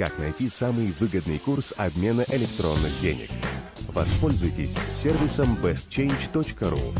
Как найти самый выгодный курс обмена электронных денег? Воспользуйтесь сервисом bestchange.ru.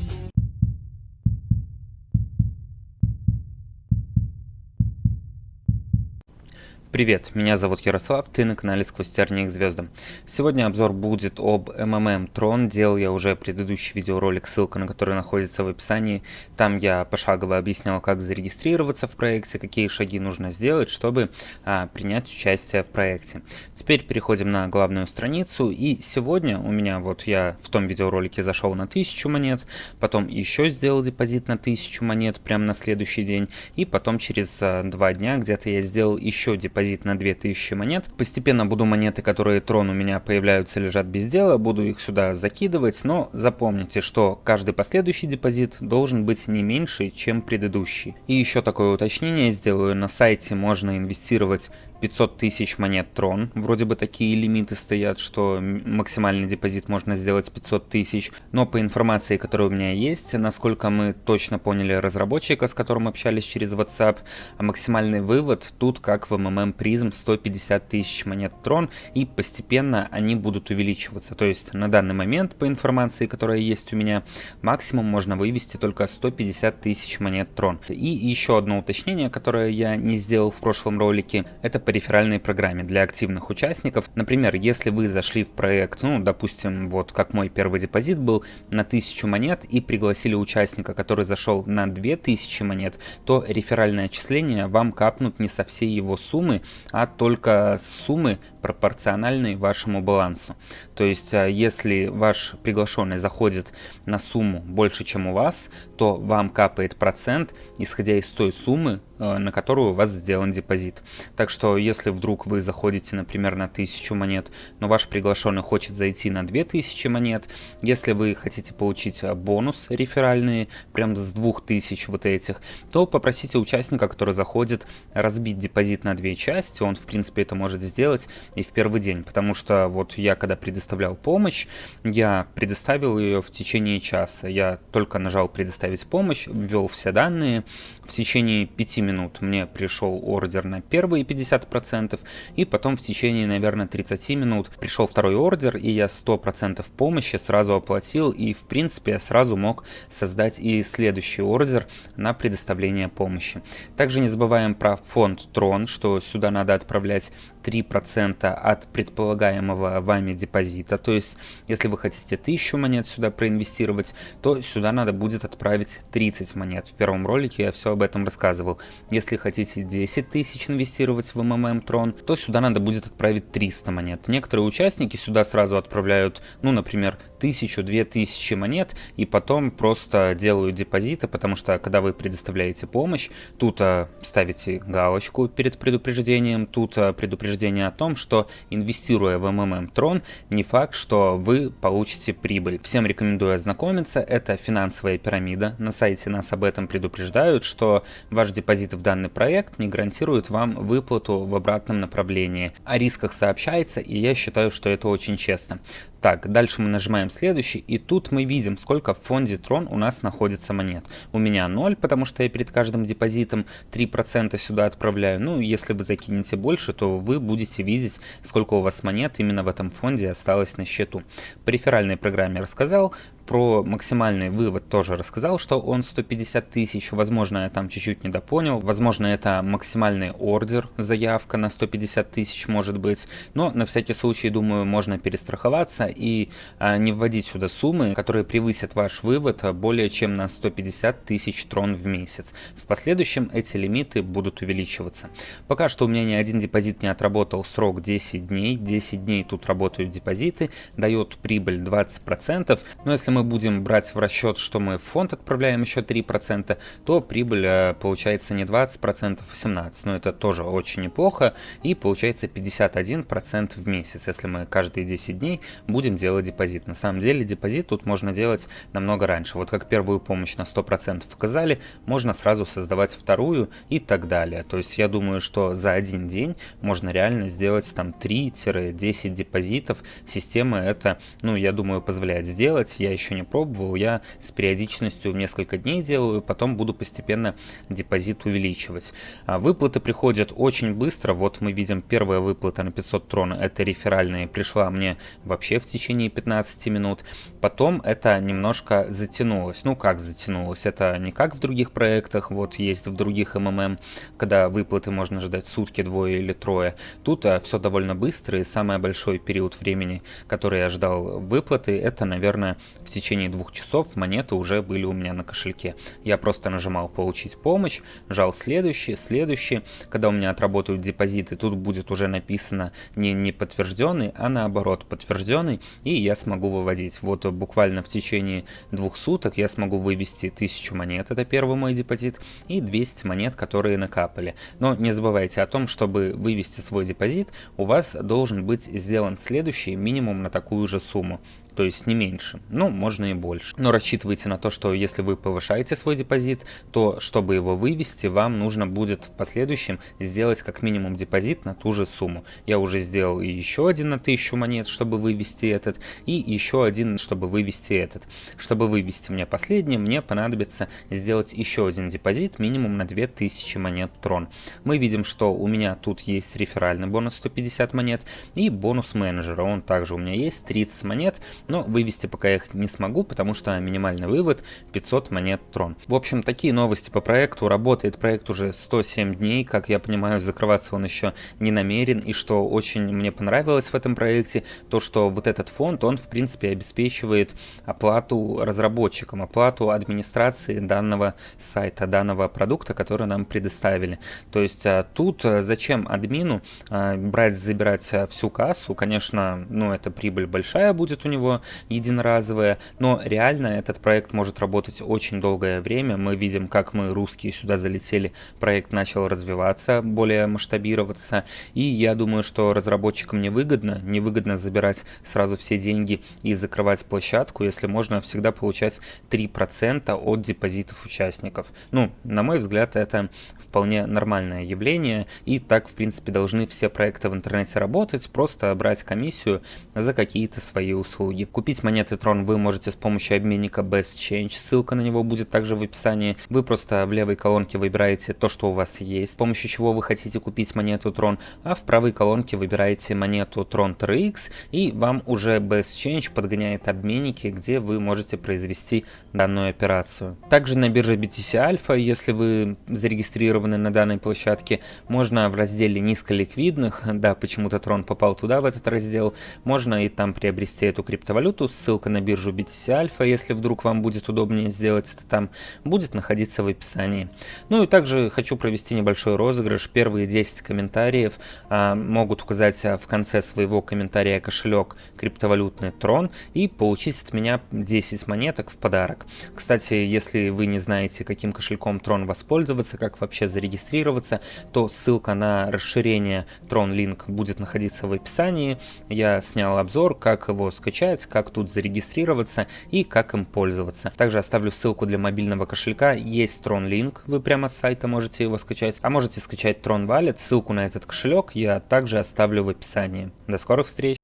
Привет, меня зовут Ярослав, ты на канале Сквозь тернии к звездам. Сегодня обзор будет об МММ Трон, делал я уже предыдущий видеоролик, ссылка на который находится в описании. Там я пошагово объяснял, как зарегистрироваться в проекте, какие шаги нужно сделать, чтобы а, принять участие в проекте. Теперь переходим на главную страницу, и сегодня у меня, вот я в том видеоролике зашел на 1000 монет, потом еще сделал депозит на 1000 монет прямо на следующий день, и потом через а, два дня где-то я сделал еще депозит депозит на 2000 монет. Постепенно буду монеты, которые трон у меня появляются, лежат без дела, буду их сюда закидывать, но запомните, что каждый последующий депозит должен быть не меньше, чем предыдущий. И еще такое уточнение сделаю, на сайте можно инвестировать 500 тысяч монет Трон. Вроде бы такие лимиты стоят, что максимальный депозит можно сделать 500 тысяч. Но по информации, которая у меня есть, насколько мы точно поняли разработчика, с которым общались через WhatsApp, максимальный вывод тут, как в MMM Prism, 150 тысяч монет Трон, и постепенно они будут увеличиваться. То есть на данный момент, по информации, которая есть у меня, максимум можно вывести только 150 тысяч монет Трон. И еще одно уточнение, которое я не сделал в прошлом ролике, это по реферальной программе для активных участников. Например, если вы зашли в проект, ну, допустим, вот как мой первый депозит был на 1000 монет и пригласили участника, который зашел на 2000 монет, то реферальное отчисление вам капнут не со всей его суммы, а только с суммы пропорциональной вашему балансу. То есть, а, если ваш приглашенный заходит на сумму больше, чем у вас, то вам капает процент, исходя из той суммы, на которую у вас сделан депозит. Так что если вдруг вы заходите, например, на 1000 монет, но ваш приглашенный хочет зайти на 2000 монет, если вы хотите получить э, бонус реферальный, прям с 2000 вот этих, то попросите участника, который заходит, разбить депозит на две части, он в принципе это может сделать и в первый день, потому что вот я когда предоставлял помощь, я предоставил ее в течение часа, я только нажал предоставить помощь, ввел все данные, в течение 5 минут минут мне пришел ордер на первые 50%, и потом в течение, наверное, 30 минут пришел второй ордер, и я 100% помощи сразу оплатил, и в принципе я сразу мог создать и следующий ордер на предоставление помощи. Также не забываем про фонд Трон, что сюда надо отправлять 3% от предполагаемого вами депозита. То есть, если вы хотите 1000 монет сюда проинвестировать, то сюда надо будет отправить 30 монет. В первом ролике я все об этом рассказывал. Если хотите 10 тысяч инвестировать в МММ Трон, то сюда надо будет отправить 300 монет. Некоторые участники сюда сразу отправляют, ну, например, 1000-2000 монет и потом просто делают депозиты, потому что когда вы предоставляете помощь, тут а, ставите галочку перед предупреждением, тут а, предупреждение о том, что инвестируя в МММ Трон, не факт, что вы получите прибыль. Всем рекомендую ознакомиться, это финансовая пирамида, на сайте нас об этом предупреждают, что ваш депозит в данный проект не гарантирует вам выплату в обратном направлении. О рисках сообщается, и я считаю, что это очень честно. Так, дальше мы нажимаем следующий, и тут мы видим, сколько в фонде Трон у нас находится монет. У меня 0, потому что я перед каждым депозитом 3% сюда отправляю. Ну, если вы закинете больше, то вы будете видеть, сколько у вас монет именно в этом фонде осталось на счету. По реферальной программе рассказал, про максимальный вывод тоже рассказал, что он 150 тысяч. Возможно, я там чуть-чуть недопонял. Возможно, это максимальный ордер, заявка на 150 тысяч может быть. Но на всякий случай, думаю, можно перестраховаться и а, не вводить сюда суммы, которые превысят ваш вывод более чем на 150 тысяч трон в месяц. В последующем эти лимиты будут увеличиваться. Пока что у меня ни один депозит не отработал срок 10 дней. 10 дней тут работают депозиты, дает прибыль 20%. Но если мы мы будем брать в расчет, что мы в фонд отправляем еще 3%, то прибыль э, получается не 20%, а 17%. Но это тоже очень неплохо. И получается 51% в месяц, если мы каждые 10 дней будем делать депозит. На самом деле депозит тут можно делать намного раньше. Вот как первую помощь на 100% оказали, можно сразу создавать вторую и так далее. То есть я думаю, что за один день можно реально сделать там 3-10 депозитов. Система это, ну я думаю, позволяет сделать. Я еще не пробовал, я с периодичностью в несколько дней делаю, потом буду постепенно депозит увеличивать. А выплаты приходят очень быстро, вот мы видим первая выплата на 500 трон, это реферальная, пришла мне вообще в течение 15 минут, потом это немножко затянулось, ну как затянулось, это не как в других проектах, вот есть в других МММ, когда выплаты можно ждать сутки, двое или трое, тут а, все довольно быстро и самый большой период времени, который я ждал выплаты, это, наверное, в течение двух часов монеты уже были у меня на кошельке. Я просто нажимал «Получить помощь», жал «Следующий», «Следующий». Когда у меня отработают депозиты, тут будет уже написано не не подтвержденный, а наоборот подтвержденный, и я смогу выводить. Вот буквально в течение двух суток я смогу вывести 1000 монет, это первый мой депозит, и 200 монет, которые накапали. Но не забывайте о том, чтобы вывести свой депозит, у вас должен быть сделан следующий минимум на такую же сумму то есть не меньше, ну, можно и больше. Но рассчитывайте на то, что если вы повышаете свой депозит, то чтобы его вывести, вам нужно будет в последующем сделать как минимум депозит на ту же сумму. Я уже сделал еще один на 1000 монет, чтобы вывести этот, и еще один, чтобы вывести этот. Чтобы вывести мне последний, мне понадобится сделать еще один депозит минимум на 2000 монет трон. Мы видим, что у меня тут есть реферальный бонус 150 монет и бонус менеджера, он также у меня есть 30 монет, но вывести пока я их не смогу, потому что минимальный вывод 500 монет трон. В общем, такие новости по проекту. Работает проект уже 107 дней, как я понимаю, закрываться он еще не намерен. И что очень мне понравилось в этом проекте, то что вот этот фонд, он в принципе обеспечивает оплату разработчикам, оплату администрации данного сайта, данного продукта, который нам предоставили. То есть а, тут а, зачем админу а, брать, забирать всю кассу? Конечно, ну это прибыль большая будет у него, единоразовое, но реально этот проект может работать очень долгое время. Мы видим, как мы, русские, сюда залетели, проект начал развиваться, более масштабироваться, и я думаю, что разработчикам невыгодно, невыгодно забирать сразу все деньги и закрывать площадку, если можно всегда получать 3% от депозитов участников. Ну, на мой взгляд, это вполне нормальное явление, и так, в принципе, должны все проекты в интернете работать, просто брать комиссию за какие-то свои услуги. Купить монеты Tron вы можете с помощью обменника Best Change, ссылка на него будет также в описании. Вы просто в левой колонке выбираете то, что у вас есть, с помощью чего вы хотите купить монету Tron, а в правой колонке выбираете монету Tron TRX, и вам уже Best Change подгоняет обменники, где вы можете произвести данную операцию. Также на бирже BTC Alpha, если вы зарегистрированы на данной площадке, можно в разделе низколиквидных, да, почему-то Tron попал туда, в этот раздел, можно и там приобрести эту криптовалюту, валюту, ссылка на биржу BTC Alpha, если вдруг вам будет удобнее сделать это там, будет находиться в описании. Ну и также хочу провести небольшой розыгрыш. Первые 10 комментариев а, могут указать а, в конце своего комментария кошелек криптовалютный Трон и получить от меня 10 монеток в подарок. Кстати, если вы не знаете, каким кошельком Трон воспользоваться, как вообще зарегистрироваться, то ссылка на расширение Tron Link будет находиться в описании. Я снял обзор, как его скачать, как тут зарегистрироваться и как им пользоваться. Также оставлю ссылку для мобильного кошелька, есть Tron Link, вы прямо с сайта можете его скачать, а можете скачать Tron Wallet, ссылку на этот кошелек я также оставлю в описании. До скорых встреч!